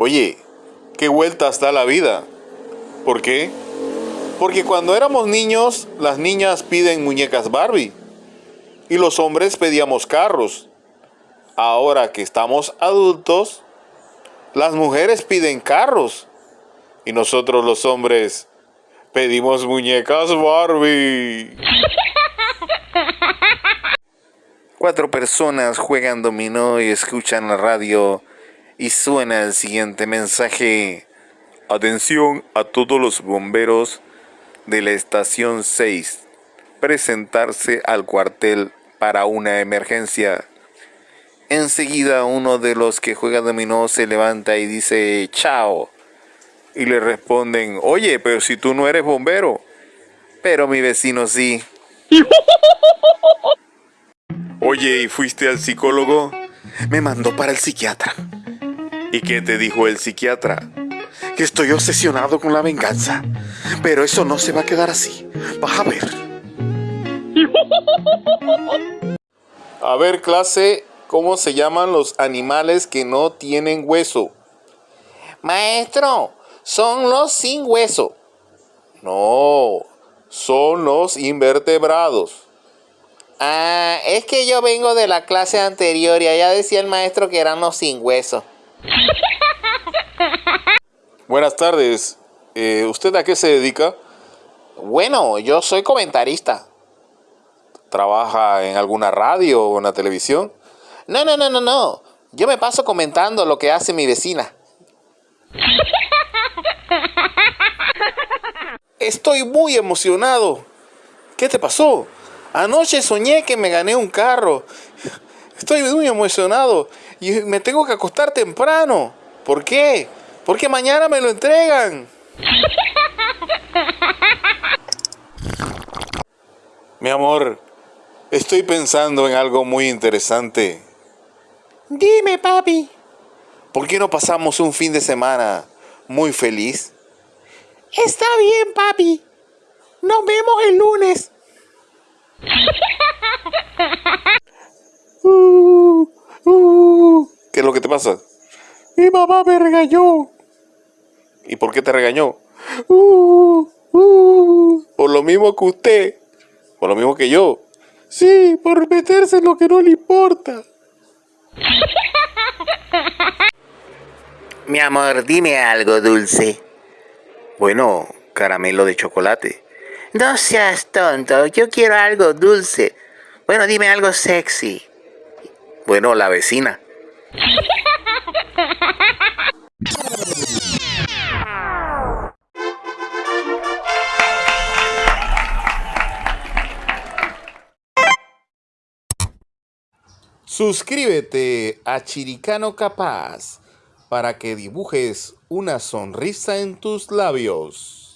Oye, qué vueltas da la vida. ¿Por qué? Porque cuando éramos niños, las niñas piden muñecas Barbie y los hombres pedíamos carros. Ahora que estamos adultos, las mujeres piden carros y nosotros los hombres pedimos muñecas Barbie. Cuatro personas juegan dominó y escuchan la radio y suena el siguiente mensaje. Atención a todos los bomberos de la estación 6. Presentarse al cuartel para una emergencia. Enseguida uno de los que juega dominó se levanta y dice chao. Y le responden, oye, pero si tú no eres bombero. Pero mi vecino sí. Oye, ¿y fuiste al psicólogo? Me mandó para el psiquiatra. ¿Y qué te dijo el psiquiatra? Que estoy obsesionado con la venganza. Pero eso no se va a quedar así. Vas a ver. A ver, clase, ¿cómo se llaman los animales que no tienen hueso? Maestro, son los sin hueso. No, son los invertebrados. Ah, es que yo vengo de la clase anterior y allá decía el maestro que eran los sin hueso. Buenas tardes. Eh, ¿Usted a qué se dedica? Bueno, yo soy comentarista. ¿Trabaja en alguna radio o en la televisión? No, no, no, no, no. Yo me paso comentando lo que hace mi vecina. Estoy muy emocionado. ¿Qué te pasó? Anoche soñé que me gané un carro. Estoy muy emocionado y me tengo que acostar temprano. ¿Por qué? Porque mañana me lo entregan. Mi amor, estoy pensando en algo muy interesante. Dime, papi. ¿Por qué no pasamos un fin de semana muy feliz? Está bien, papi. Nos vemos el lunes. ¿Qué es lo que te pasa? Mi mamá me regañó. ¿Y por qué te regañó? por lo mismo que usted. Por lo mismo que yo. Sí, por meterse en lo que no le importa. Mi amor, dime algo dulce. Bueno, caramelo de chocolate. No seas tonto, yo quiero algo dulce. Bueno, dime algo sexy. Bueno, la vecina. Suscríbete a Chiricano Capaz para que dibujes una sonrisa en tus labios.